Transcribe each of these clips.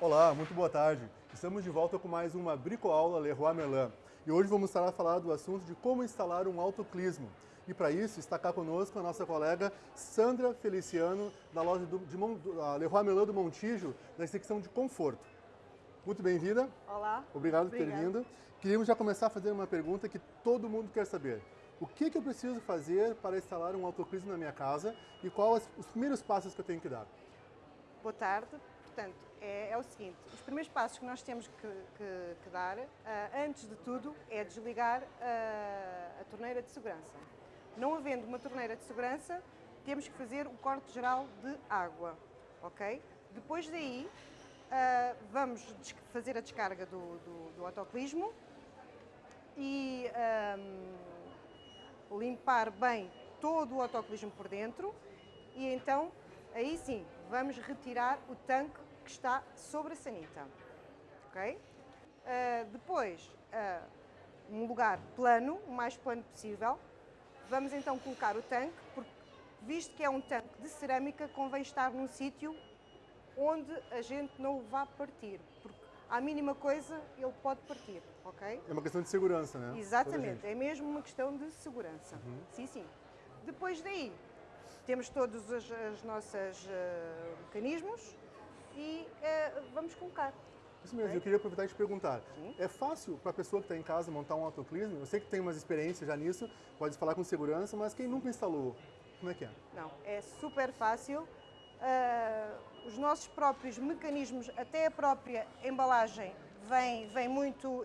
Olá, muito boa tarde. Estamos de volta com mais uma bricoaula Leroy Merlin. E hoje vamos estar a falar do assunto de como instalar um autoclismo. E para isso está cá conosco a nossa colega Sandra Feliciano, da loja do, de Mon, Leroy Merlin do Montijo, da secção de conforto. Muito bem-vinda. Olá. Obrigado por ter vindo. Queríamos já começar a fazer uma pergunta que todo mundo quer saber. O que, que eu preciso fazer para instalar um autoclismo na minha casa e quais os primeiros passos que eu tenho que dar? Boa tarde. Portanto, é, é o seguinte, os primeiros passos que nós temos que, que, que dar, uh, antes de tudo, é desligar uh, a torneira de segurança. Não havendo uma torneira de segurança, temos que fazer o corte geral de água, ok? Depois daí, uh, vamos fazer a descarga do, do, do autoclismo e um, limpar bem todo o autoclismo por dentro e então, aí sim, vamos retirar o tanque que está sobre a sanita. Ok? Uh, depois, uh, um lugar plano, o mais plano possível. Vamos então colocar o tanque, porque visto que é um tanque de cerâmica, convém estar num sítio onde a gente não o vá partir, porque à mínima coisa ele pode partir, ok? É uma questão de segurança, né? Exatamente, é mesmo uma questão de segurança. Uhum. Sim, sim. Depois daí, temos todos os, os nossos uh, mecanismos e uh, vamos colocar. Isso mesmo, okay? eu queria aproveitar e te perguntar. Sim. É fácil para a pessoa que está em casa montar um autoclismo? Eu sei que tem umas experiências já nisso, pode falar com segurança, mas quem nunca instalou, como é que é? Não, é super fácil. Uh, os nossos próprios mecanismos, até a própria embalagem, vem, vem muito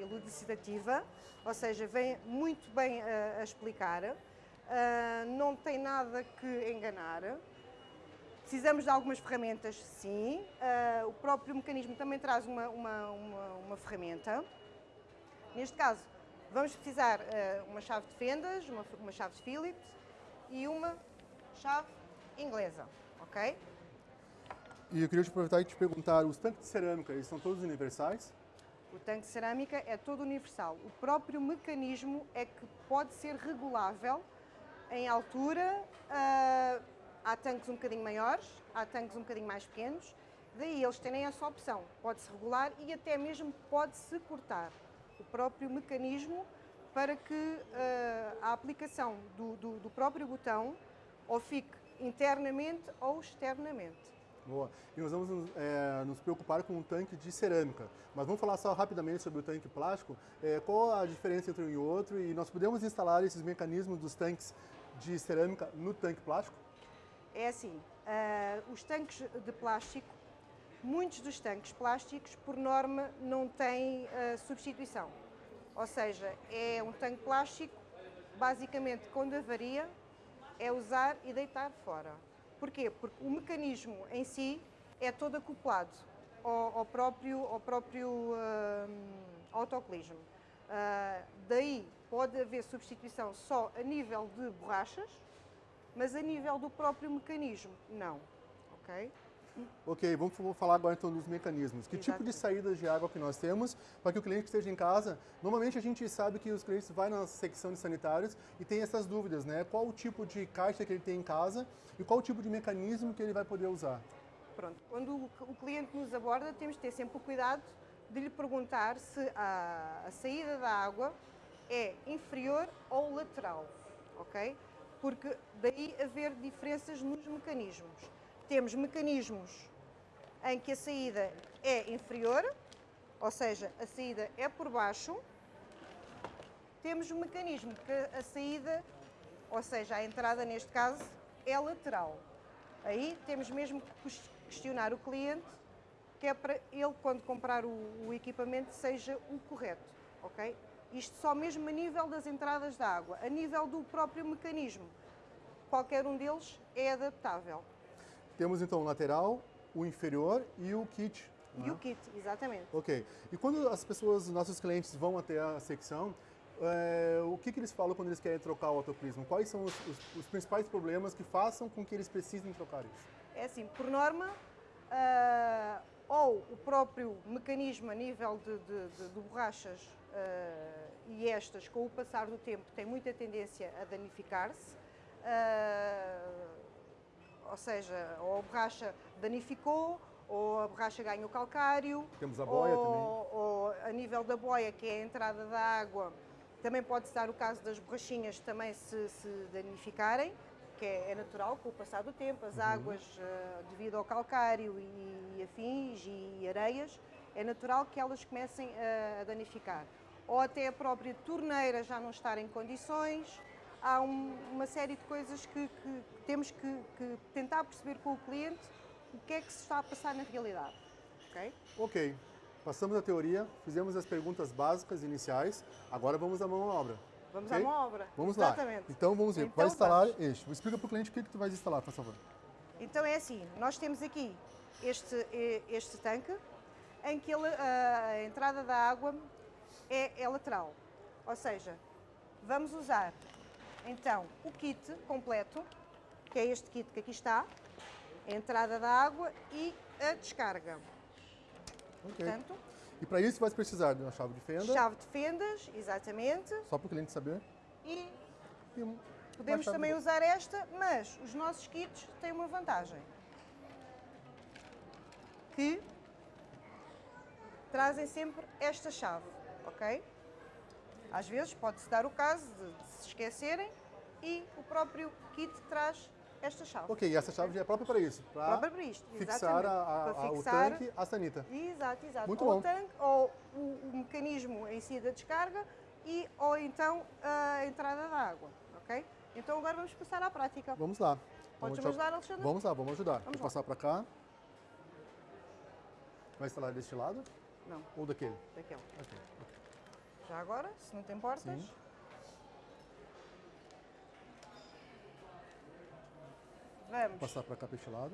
elucidativa, ou seja, vem muito bem uh, a explicar. Uh, não tem nada que enganar. Precisamos de algumas ferramentas, sim. Uh, o próprio mecanismo também traz uma, uma, uma, uma ferramenta. Neste caso, vamos precisar uh, uma chave de fendas, uma, uma chave de Phillips e uma chave inglesa, ok? E eu queria te aproveitar e te perguntar, os tanques de cerâmica, eles são todos universais? O tanque de cerâmica é todo universal. O próprio mecanismo é que pode ser regulável em altura, uh, há tanques um bocadinho maiores, há tanques um bocadinho mais pequenos, daí eles têm essa opção, pode-se regular e até mesmo pode-se cortar o próprio mecanismo para que uh, a aplicação do, do, do próprio botão ou fique internamente ou externamente. Boa. E nós vamos é, nos preocupar com um tanque de cerâmica. Mas vamos falar só rapidamente sobre o tanque plástico. É, qual a diferença entre um e outro? E nós podemos instalar esses mecanismos dos tanques de cerâmica no tanque plástico? É assim, uh, os tanques de plástico, muitos dos tanques plásticos, por norma, não têm uh, substituição. Ou seja, é um tanque plástico, basicamente, quando avaria, é usar e deitar fora. Porquê? Porque o mecanismo em si é todo acoplado ao, ao próprio, ao próprio uh, daí pode haver substituição só a nível de borrachas, mas a nível do próprio mecanismo, não. Ok? Ok, vamos falar agora então dos mecanismos. Que tipo de saídas de água que nós temos para que o cliente esteja em casa? Normalmente a gente sabe que os clientes vão na secção de sanitários e tem essas dúvidas, né? Qual o tipo de caixa que ele tem em casa e qual o tipo de mecanismo que ele vai poder usar? Pronto, quando o cliente nos aborda, temos de ter sempre o cuidado de lhe perguntar se a, a saída da água é inferior ou lateral, ok? Porque daí haver diferenças nos mecanismos. Temos mecanismos em que a saída é inferior, ou seja, a saída é por baixo. Temos um mecanismo que a saída, ou seja, a entrada neste caso, é lateral. Aí temos mesmo que questionar o cliente que é para ele, quando comprar o, equipamento, seja o correto, ok? Isto só mesmo a nível das entradas da água, a nível do próprio mecanismo. Qualquer um deles é adaptável. Temos então o lateral, o inferior e o kit. E é? o kit, exatamente. Ok. E quando as pessoas, nossos clientes vão até a secção, é, o que, que, eles falam quando eles querem trocar o autoclismo? Quais são os, os, os, principais problemas que façam com que eles precisem trocar isso? É assim, por norma, uh, ou o próprio mecanismo a nível de, de, de, de borrachas e estas, com o passar do tempo, tem muita tendência a danificar-se, uh, ou seja, ou a borracha danificou, ou a borracha ganha o calcário. Temos a boia ou, também. Ou a nível da boia, que é a entrada da água, também pode-se dar o caso das borrachinhas também se, se danificarem, que é, é natural com o passar do tempo, as Uhum. águas, eh, devido ao calcário e, afins e areias, é natural que elas comecem a, a danificar. Ou até a própria torneira já não estar em condições. Há um- uma série de coisas que, que temos que, que tentar perceber com o cliente o que é que se está a passar na realidade. ok? Ok, passamos a teoria, fizemos as perguntas básicas iniciais, agora vamos à mão à obra. Vamos ok? à mão à obra. Vamos Exatamente. lá. Então vamos ver. Então vai instalar vamos. este. Explica para o cliente o que, que tu vais instalar, por favor. Então é assim, nós temos aqui este, este tanque em que ele, a entrada da água é, é lateral. Ou seja, vamos usar então o kit completo, que é este kit que aqui está, a entrada da água e a descarga. Ok. Portanto, E para isso vais precisar de uma chave de fenda, chave de fendas, exatamente, só para o cliente saber. e E podemos também de- usar esta, mas os nossos kits têm uma vantagem. Que trazem sempre esta chave, ok? Às vezes pode-se dar o caso de, de se esquecerem e o próprio kit traz esta chave. Ok, e essa chave é própria para isso, para Própria para isto, fixar, a- a- Para fixar- o tanque à sanita. Exato, exato. Muito ou bom. o tanque, ou o, o mecanismo em si da descarga, e, ou então a entrada da água, ok? Então agora vamos passar à prática. Vamos lá. Podes Vamos ajudar, Alexandre? Vamos lá, vamos ajudar. Vamos Vou lá. passar para cá. Vai instalar deste lado Não, ou daquele? daquele. Ok. Já agora, se não te importas. Sim. Vamos Passar para cá para este lado.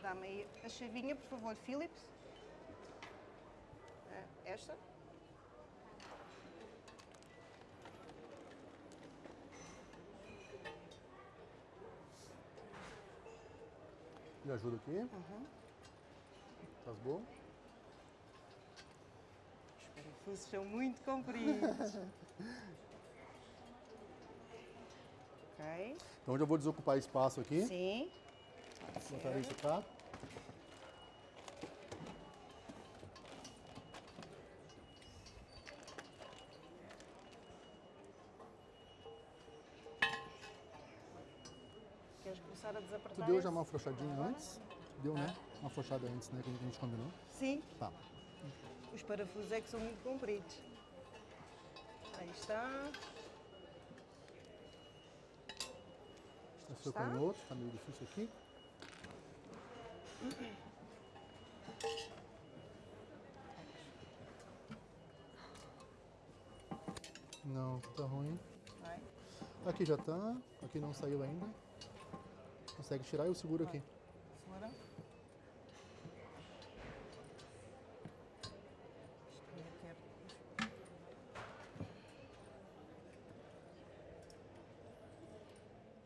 Dá-me aí a chavinha, por favor, Philips. Eh, Esta. Me ajuda aqui. Uhum. Faz bom. Os parafusos são muito compridos. ok. Então eu já vou desocupar espaço aqui. Sim. Botar isso cá. Queres começar a Tu desapertar? deu esse? já uma afrouxadinha antes? Deu, né? Uma afrouxada antes, né? Que a gente combinou. Sim. Tá. Os parafusos é que são muito compridos. Aí está. Está? com o outro, tá meio difícil aqui. Não, tá ruim. Vai. Aqui já tá, aqui não saiu ainda. Consegue tirar eu seguro aqui. Segura. Isto ia ter-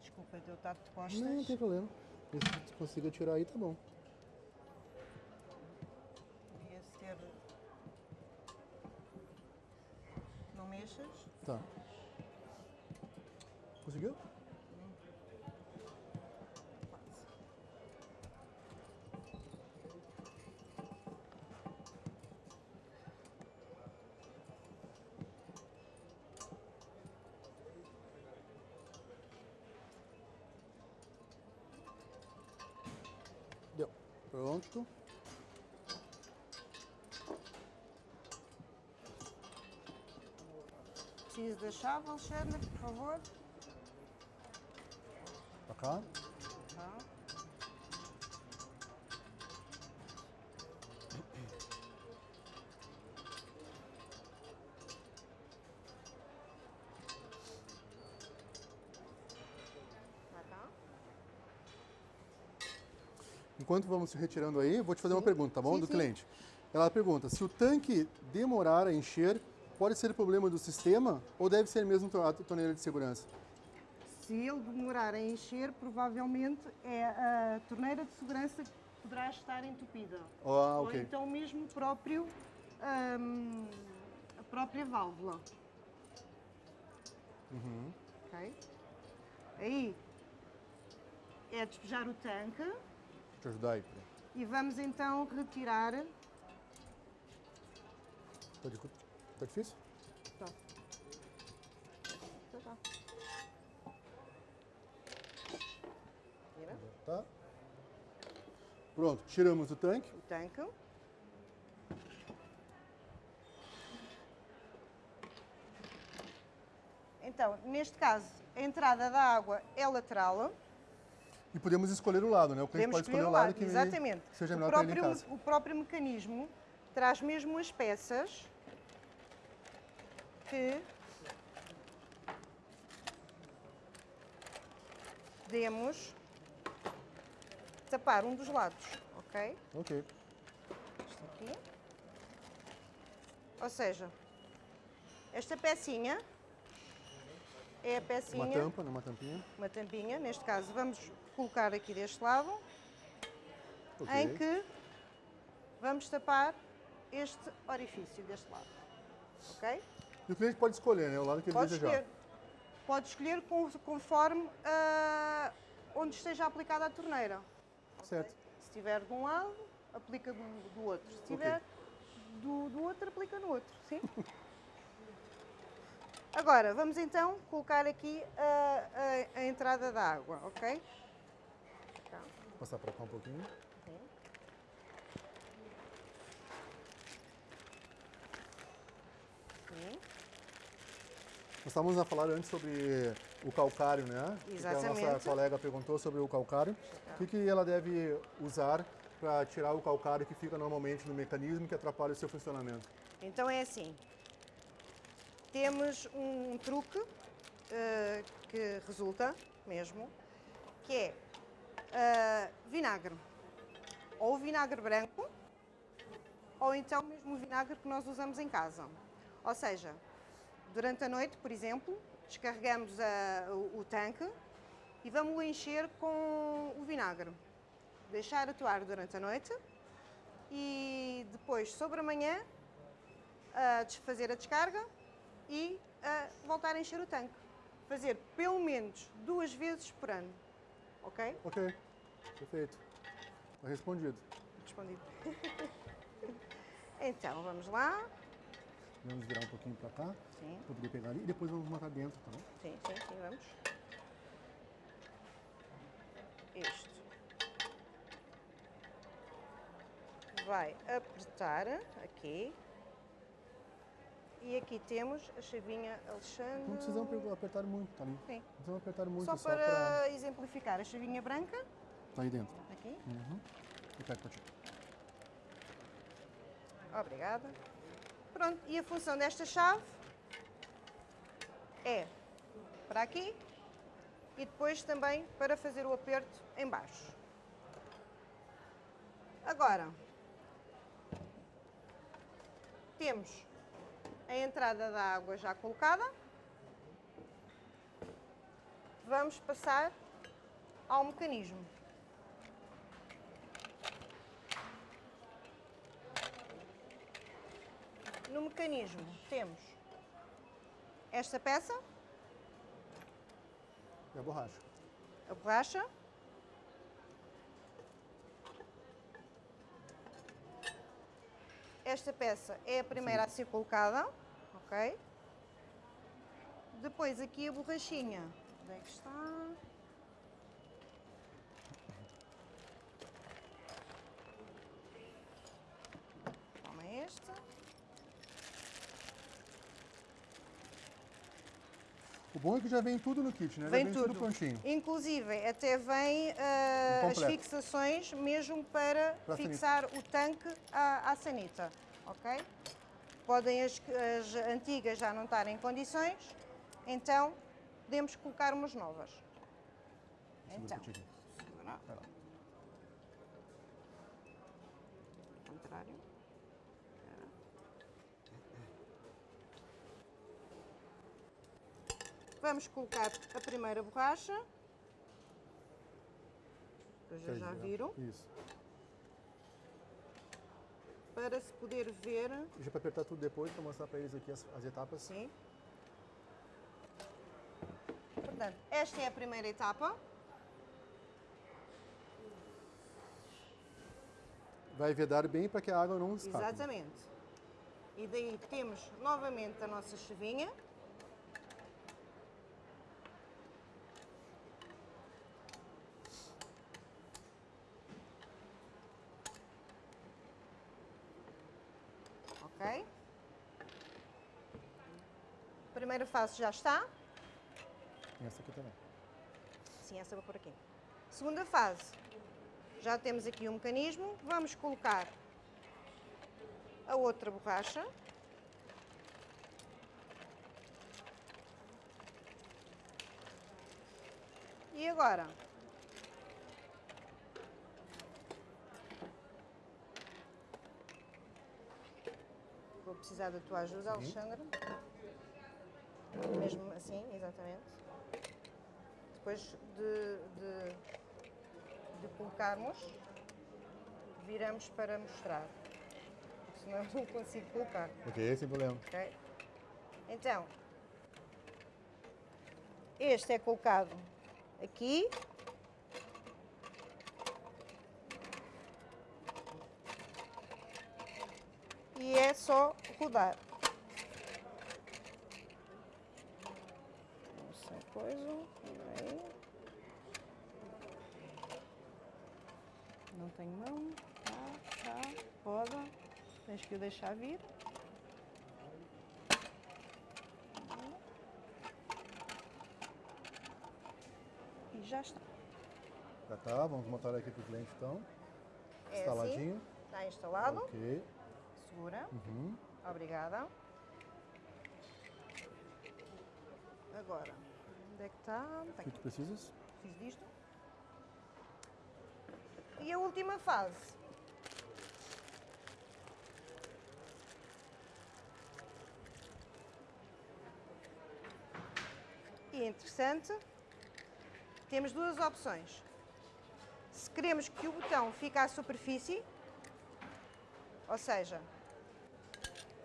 Desculpa, eu Não, não tem problema. Se você consiga tirar aí, tá bom. Ser. Não mexas. Tá. Conseguiu? Pronto. Preciso da chave, Alexandre, por Enquanto vamos se retirando aí, vou te fazer uma pergunta, tá bom? Sim, do sim. cliente. Ela pergunta: se o tanque demorar a encher, pode ser problema do sistema ou deve ser mesmo a torneira de segurança? Se ele demorar a encher, provavelmente é a torneira de segurança que poderá estar entupida. Ah, Ou ok. então mesmo próprio, hum, a própria válvula. Uhum. Ok? Aí, é despejar o tanque Ajudar peraí. e vamos então retirar. Tá, tá difícil? Tá. Tá, tá. Vira Tá. Pronto, tiramos o tanque. o tanque. Então, neste caso, a entrada da água é lateral. E podemos escolher o lado, né? O cliente Podemos pode escolher o lado lado, que exatamente. seja o, melhor para ele em próprio, casa. o próprio mecanismo traz mesmo as peças que podemos tapar um dos lados, ok? Ok. Isto aqui. Ou seja, esta pecinha é a pecinha Uma tampa, né? Uma tampinha. uma tampinha, neste caso vamos colocar aqui deste lado, Ok. em que vamos tapar este orifício deste lado. Ok? E o cliente pode escolher, né? O lado que ele Pode desejar. escolher. Pode escolher conforme ah, onde esteja aplicada a torneira. Certo. Se estiver de um lado, aplica do, do outro. Se estiver do, do outro, aplica no outro. Sim? Agora, vamos então colocar aqui a, a- a entrada da água, ok? Tá. Vou passar para cá um pouquinho. Sim. Nós estávamos a falar antes sobre o calcário, né? Que a nossa Exatamente. colega perguntou sobre o calcário. O que, que ela deve usar para tirar o calcário que fica normalmente no mecanismo que atrapalha o seu funcionamento? Então é assim. Temos um truque eh, que resulta mesmo, que é eh, vinagre. Ou vinagre branco, ou então mesmo o vinagre que nós usamos em casa. Ou seja, durante a noite, por exemplo, descarregamos a- o, o tanque e vamos encher com o vinagre. Deixar atuar durante a noite e depois, sobre a manhã, a desfazer a descarga e a voltar a encher o tanque. Fazer pelo menos duas vezes por ano. Ok? Ok, perfeito. Está respondido. Respondido. então, vamos lá. Vamos virar um pouquinho para cá, Sim, para poder pegar ali. E depois vamos matar dentro, tá bom? sim, sim, sim, vamos. Isto. Vai apertar aqui. E aqui temos a chavinha Alexandre. Não precisamos pe- apertar muito, tá ali. Sim. Não precisamos apertar muito, Só só para para... exemplificar, a chavinha branca, Tá aí dentro. aqui. Uhum. E para. Obrigada. Pronto, e a função desta chave é para aqui e depois também para fazer o aperto em baixo. Agora, temos a entrada da água já colocada. Vamos passar ao mecanismo. No mecanismo temos esta peça, E a borracha. a borracha. Esta peça é a primeira a ser colocada, ok? Depois aqui a borrachinha. Onde é que está? Toma esta. Bom é que já vem tudo no kit, né? Vem vem tudo. prontinho. Inclusive, até vem Um as fixações mesmo para Para fixar o tanque à, à sanita, ok? Podem as, as antigas já não estarem em condições, então podemos colocar umas novas. Então, Vamos colocar a primeira borracha. Já, já é? viram. Isso. Para se poder ver. Já para apertar tudo depois, para mostrar para eles aqui as, as etapas. Sim. Portanto, esta é a primeira etapa. vai vedar bem para que a água não escape. Exatamente. E daí temos novamente a nossa chevinha. Ok? Primeira fase já está. E essa aqui também. Sim, essa vou por aqui. Segunda fase. Já temos aqui um mecanismo. Vamos colocar a outra borracha. E agora? Precisar da tua ajuda, Alexandre. Mesmo assim, exatamente. Depois de, de, de colocarmos, viramos para mostrar. Porque senão não consigo colocar. Ok, sem problema. ok? Então, este é colocado aqui. E é só rodar. Essa coisa, aí. Não tenho mão, tá, tá, roda. Tens que o deixar vir. E já está. Já tá, vamos montar aqui para o cliente então. É Instaladinho. assim, está instalado. Ok. Segura. Uhum. Obrigada. Agora, onde é que está? O que aqui. tu precisas? Fiz disto. E a última fase. E é interessante, temos duas opções. Se queremos que o botão fique à superfície, ou seja,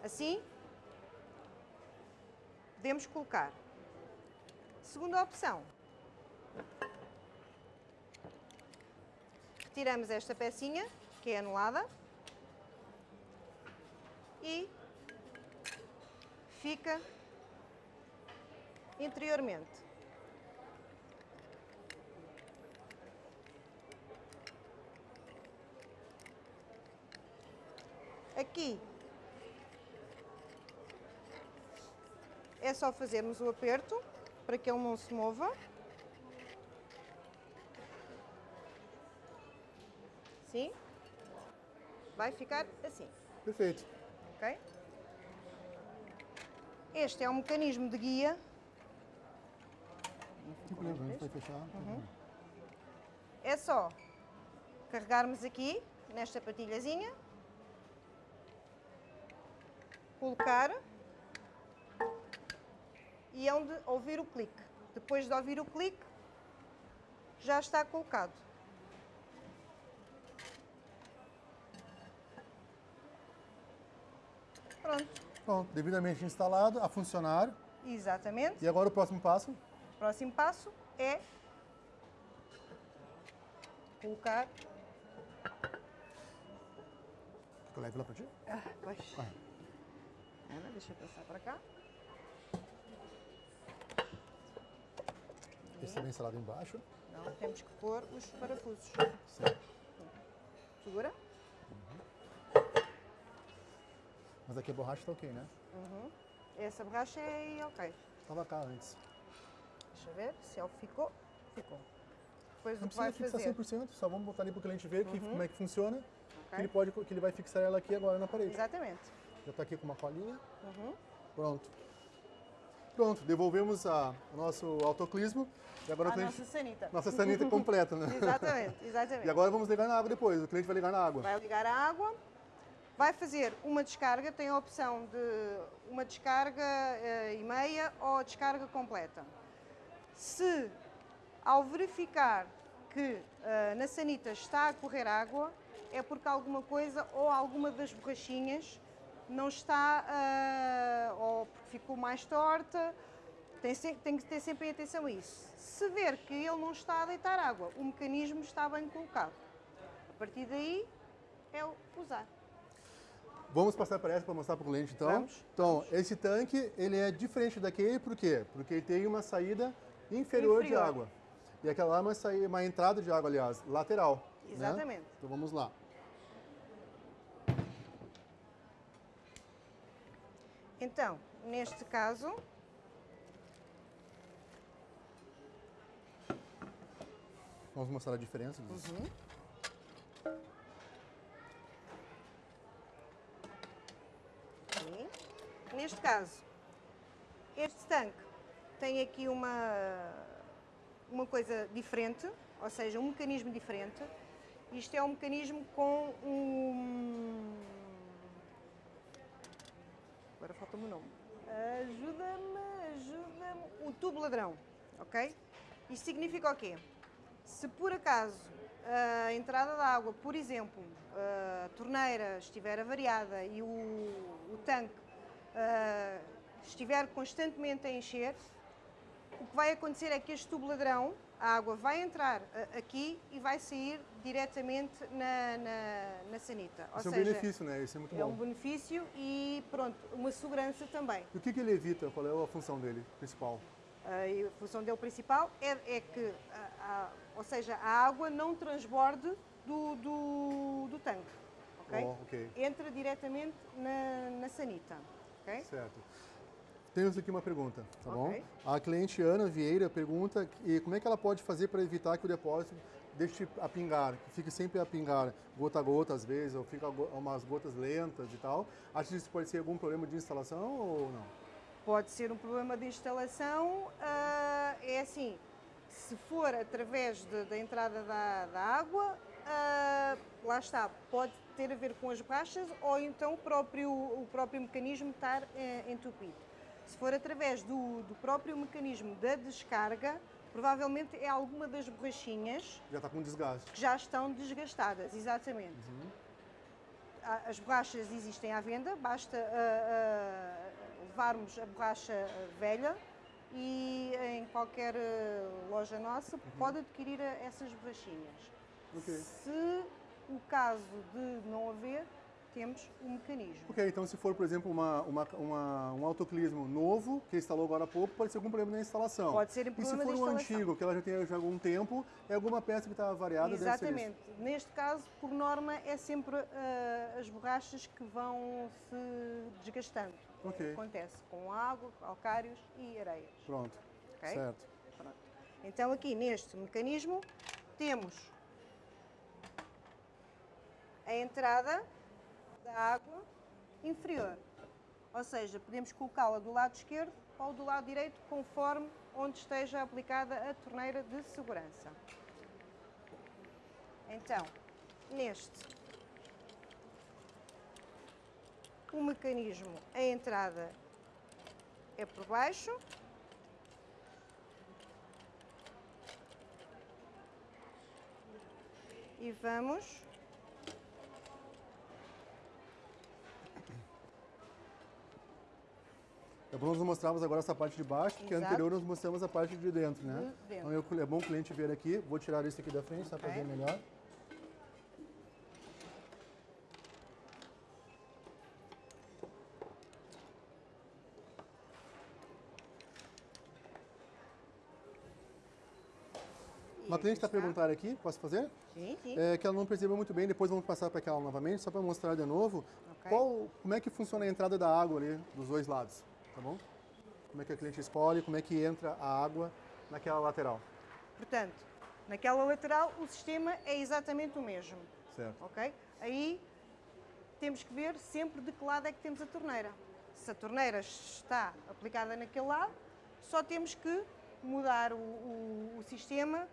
assim, podemos colocar. Segunda opção, retiramos esta pecinha, que é anulada, e fica interiormente. Aqui é só fazermos o aperto para que ele não se mova. Sim. Vai ficar assim, Perfeito. ok? Este é um mecanismo de guia. Problema, vai fechar. Uhum. É só carregarmos aqui nesta patilhazinha, colocar e é onde ouvir o clique. Depois de ouvir o clique, já está colocado. Pronto, Pronto, devidamente instalado, a funcionar. exatamente. E agora o próximo passo? O próximo passo é colocar. Eu levo lá para ti? Ah, pois. Vai. Ana, deixa eu passar para cá. Esse também instalado embaixo. Não, temos que pôr os parafusos. Certo. Segura. Mas aqui a borracha está ok, né? Essa borracha é ok. Estava cá antes. Deixa eu ver se ele ficou. Ficou. Depois Não que precisa fixar fazer. 100%, só vamos botar ali para o cliente ver que, como é que funciona. Que, Ok. ele pode, que ele vai fixar ela aqui agora na parede. Exatamente. Já está aqui com uma colinha. Uhum. Pronto. Pronto, devolvemos a, o nosso autoclismo. E agora A cliente... nossa sanita. Nossa sanita completa, né? Exatamente, exatamente. E agora vamos ligar na água depois. O cliente vai ligar na água. Vai ligar a água, vai fazer uma descarga, tem a opção de uma descarga eh, e meia ou a descarga completa. Se ao verificar que eh, na sanita está a correr água, é porque alguma coisa ou alguma das borrachinhas não está, eh, ou porque ficou mais torta, tem, tem que ter sempre atenção a isso. Se ver que ele não está a deitar água, o mecanismo está bem colocado. A partir daí é o usar. Vamos passar para essa para mostrar para o cliente então? Vamos, Então, esse tanque, ele é diferente daquele, por quê? Porque ele tem uma saída inferior, de Inferior. água. E aquela lá é uma, saída, uma entrada de água, aliás, lateral. né? Exatamente. Então vamos lá. Então, neste caso, Vamos mostrar a diferença. Uhum. Neste caso, este tanque tem aqui uma, uma coisa diferente, ou seja, um mecanismo diferente. Isto é um mecanismo com um. Agora falta-me o nome. Ajuda-me, ajuda-me. Um tubo ladrão, ok? Isto significa o quê? Se por acaso a entrada de água, por exemplo, a torneira estiver avariada e o, o tanque ah, estiver constantemente a encher, o que vai acontecer é que este tubo ladrão, a água vai entrar ah, aqui e vai sair diretamente na, na, na sanita. Ou Isso é um seja, benefício, né? Isso é muito é bom. um benefício e pronto, uma segurança também. E o que, que ele evita? Qual é a função dele principal? Ah, e a função dele principal é, é que, a- a- ou seja, a água não transborde do, do, do tanque, ok? Oh, ok. Entra diretamente na, na sanita, ok? Certo. Temos aqui uma pergunta, tá Ok. bom? A cliente Ana Vieira pergunta e como é que ela pode fazer para evitar que o depósito deixe a pingar, que fique sempre a pingar, gota a gota às vezes, ou fica umas gotas lentas e tal. Acha que isso pode ser algum problema de instalação ou não? Pode ser um problema de instalação, ah, é assim, se for através de- da entrada da, da água, ah, lá está, pode ter a ver com as borrachas ou então o próprio, o próprio mecanismo estar eh, entupido. Se for através do, do próprio mecanismo da descarga, provavelmente é alguma das borrachinhas Já está com desgaste. que já estão desgastadas, exatamente. Há- As borrachas existem à venda, basta ah, ah, levarmos a borracha ah, velha e em qualquer loja nossa pode adquirir essas borrachinhas. Ok. Se o caso de não haver, temos o mecanismo. Ok, então se for, por exemplo, uma, uma, uma- um autoclismo novo, que instalou agora há pouco, pode ser algum problema na instalação. Pode ser um E se problema for um antigo, que ela já tem já algum tempo, é alguma peça que está variada. Exatamente. Neste caso, por norma, é sempre ah, as borrachas que vão se desgastando. Ok. Acontece com água, calcários e areias. Pronto, Ok? certo. Pronto. Então aqui neste mecanismo temos a entrada da água inferior. Ou seja, podemos colocá-la do lado esquerdo ou do lado direito, conforme onde esteja aplicada a torneira de segurança. Então, neste, o mecanismo, a entrada é por baixo, e vamos É bom nós mostrarmos agora essa parte de baixo, porque Exato. anterior nós mostramos a parte de dentro, né? De dentro. Então é bom o cliente ver aqui. Vou tirar isso aqui da frente, só para ver melhor. Uma cliente está está. perguntando aqui, posso fazer? Sim, sim. É que ela não percebeu muito bem, depois vamos passar para aquela novamente, só para mostrar de novo Ok. qual, como é que funciona a entrada da água ali dos dois lados, tá bom? Como é que a cliente escolhe, como é que entra a água naquela lateral, Portanto, naquela lateral o sistema é exatamente o mesmo, certo? ok? Aí temos que ver sempre de que lado é que temos a torneira. Se a torneira está aplicada naquele lado, só temos que mudar o, o- o sistema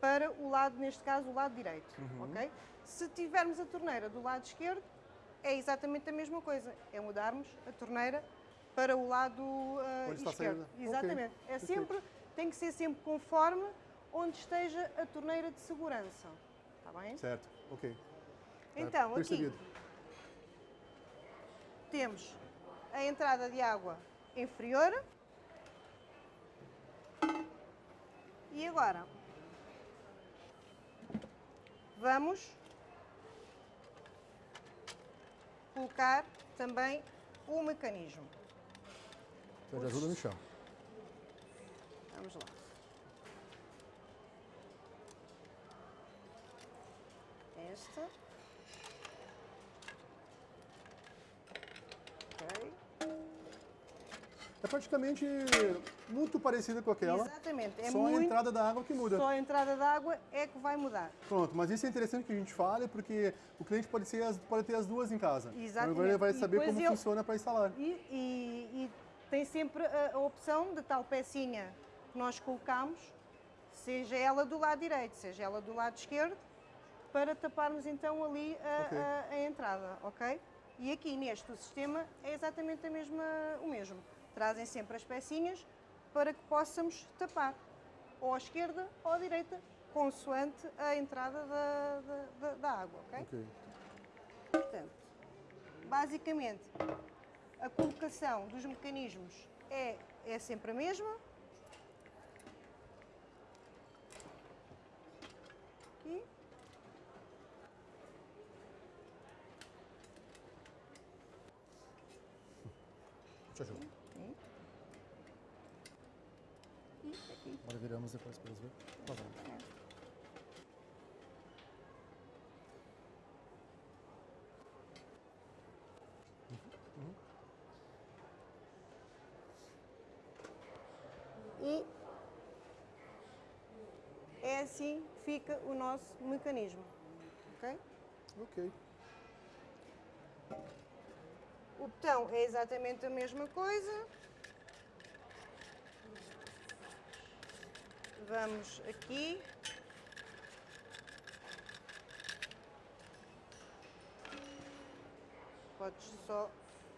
para o lado, neste caso, o lado direito, ok? Se tivermos a torneira do lado esquerdo, é exatamente a mesma coisa, é mudarmos a torneira para o lado a esquerdo. Exatamente. É perfeito. sempre, tem que ser sempre conforme onde esteja a torneira de segurança. Está bem? Certo, ok. Então, aqui temos a entrada de água inferior. E agora vamos colocar também o mecanismo. Pede ajuda no chão. Vamos lá. Esta. Ok. É praticamente muito parecida com aquela. Exatamente. É só muito... a entrada da água que muda. Só a entrada da água é que vai mudar. Pronto, mas isso é interessante que a gente fale, porque o cliente pode, ser pode ter as duas em casa. Exatamente. Agora ele vai saber como ele- funciona para instalar. E- e tem sempre a, a opção de tal pecinha que nós colocamos, seja ela do lado direito, seja ela do lado esquerdo, para taparmos então ali a, Ok. a- a entrada, ok? E aqui neste sistema é exatamente a mesma, o mesmo. Trazem sempre as pecinhas para que possamos tapar, ou à esquerda ou à direita, consoante a entrada da, da- da- da água, ok? Ok. Portanto, basicamente, a colocação dos mecanismos é, é sempre a mesma. E aqui. Agora viramos depois para eles verem. Tá bom. E é assim fica o nosso mecanismo. ok? Ok. O botão é exatamente a mesma coisa. Vamos aqui. Podes só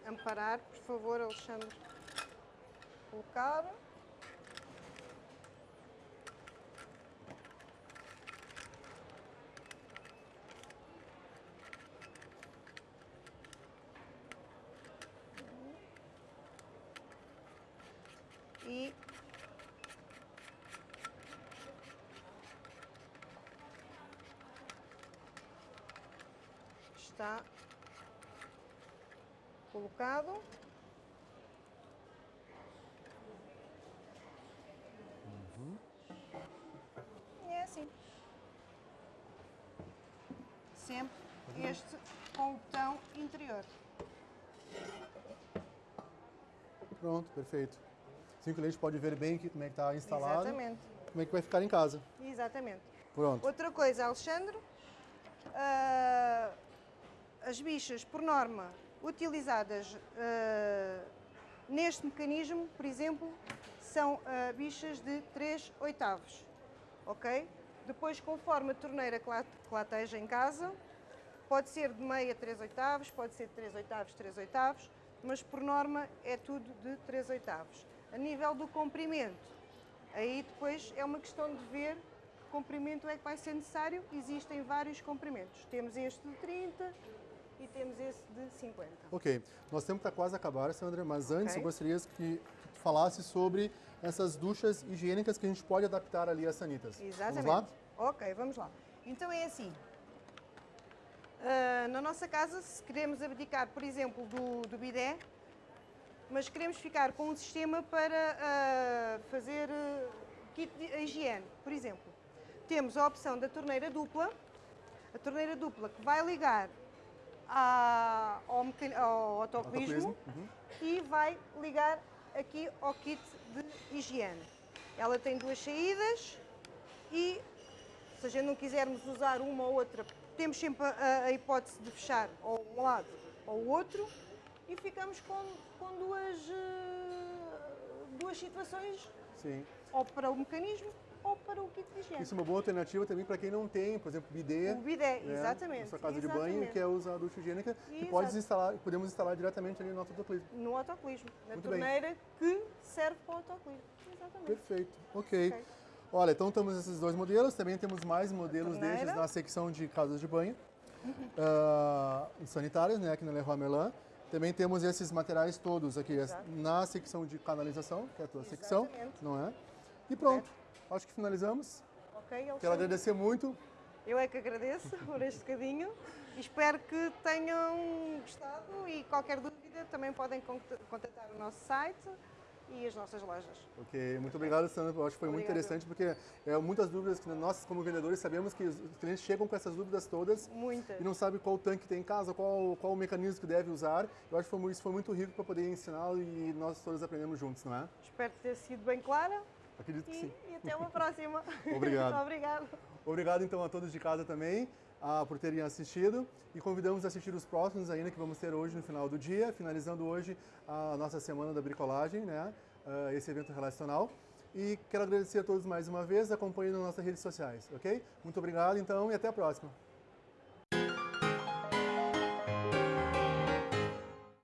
amparar, por favor, Alexandre. Colocar. Está colocado. E é assim. Sempre este com o botão interior. Pronto, perfeito. Assim o cliente pode ver bem aqui como é que está instalado, Exatamente. como é que vai ficar em casa. Exatamente. Pronto. Outra coisa, Alexandre, ah, as bichas, por norma, utilizadas ah, neste mecanismo, por exemplo, são ah, bichas de 3 oitavos, ok? Depois, conforme a torneira que lá, que lá esteja em casa, pode ser de meia 3 oitavos, pode ser de 3 oitavos, 3 oitavos, mas por norma é tudo de 3 oitavos. A nível do comprimento, Aí depois é uma questão de ver que comprimento é que vai ser necessário. Existem vários comprimentos. Temos este de 30 e temos esse de 50. Ok, nosso tempo está quase a acabar, Sandra, mas antes Ok. eu gostaria que, que tu falasse sobre essas duchas higiênicas que a gente pode adaptar ali às sanitas. Exatamente. Vamos lá? Ok, vamos lá. Então é assim. Ah, na nossa casa, se queremos abdicar, por exemplo, do, do bidé, mas queremos ficar com um sistema para ah, fazer ah, kit de higiene, por exemplo. Temos a opção da torneira dupla, a torneira dupla que vai ligar à- ao, ao autocolismo, uhum. e vai ligar aqui ao kit de higiene. Ela tem duas saídas e se a gente não quisermos usar uma ou outra, temos sempre a, a hipótese de fechar ou um lado ou o outro e ficamos com, com duas, eh, duas situações, Sim. ou para o mecanismo ou para o kit de higiene. Isso é uma boa alternativa também para quem não tem, por exemplo, bidê. O bidé, né, exatamente. Na sua casa de banho, exatamente. que é usar a ducha higiênica, que pode instalar, podemos instalar diretamente ali no nosso autocolismo. No autocolismo, na Muito bem. torneira que serve para o autocolismo. Exatamente. Perfeito, ok. Ok. Olha, então temos esses dois modelos, também temos mais modelos desses na secção de casas de banho, ah, sanitárias, né, aqui na Leroy Merlin. Também temos esses materiais todos aqui Exato. na secção de canalização, que é a tua secção, Exatamente. não é? E pronto, acho que finalizamos. Ok, Quero Alexandre? agradecer muito. Eu é que agradeço por este bocadinho Espero que tenham gostado e qualquer dúvida também podem contactar o nosso site e as nossas lojas. Ok, muito obrigado, Sandra. Eu acho que foi muito interessante porque é, muitas dúvidas que nós, como vendedores, sabemos que os clientes chegam com essas dúvidas todas Muitas. e não sabem qual tanque tem em casa, qual, qual o mecanismo que deve usar. Eu acho que foi, isso foi muito rico para poder ensiná-lo e nós todos aprendemos juntos, não é? Espero ter sido bem clara. Acredito que e, sim. E até uma próxima. Obrigado. Obrigado. Obrigado então a todos de casa também ah, por terem assistido e convidamos a assistir os próximos ainda que vamos ter hoje no final do dia, finalizando hoje a nossa semana da bricolagem, né? Uh, esse evento relacional. E quero agradecer a todos mais uma vez, acompanhem nas nossas redes sociais, ok? Muito obrigado então e até a próxima.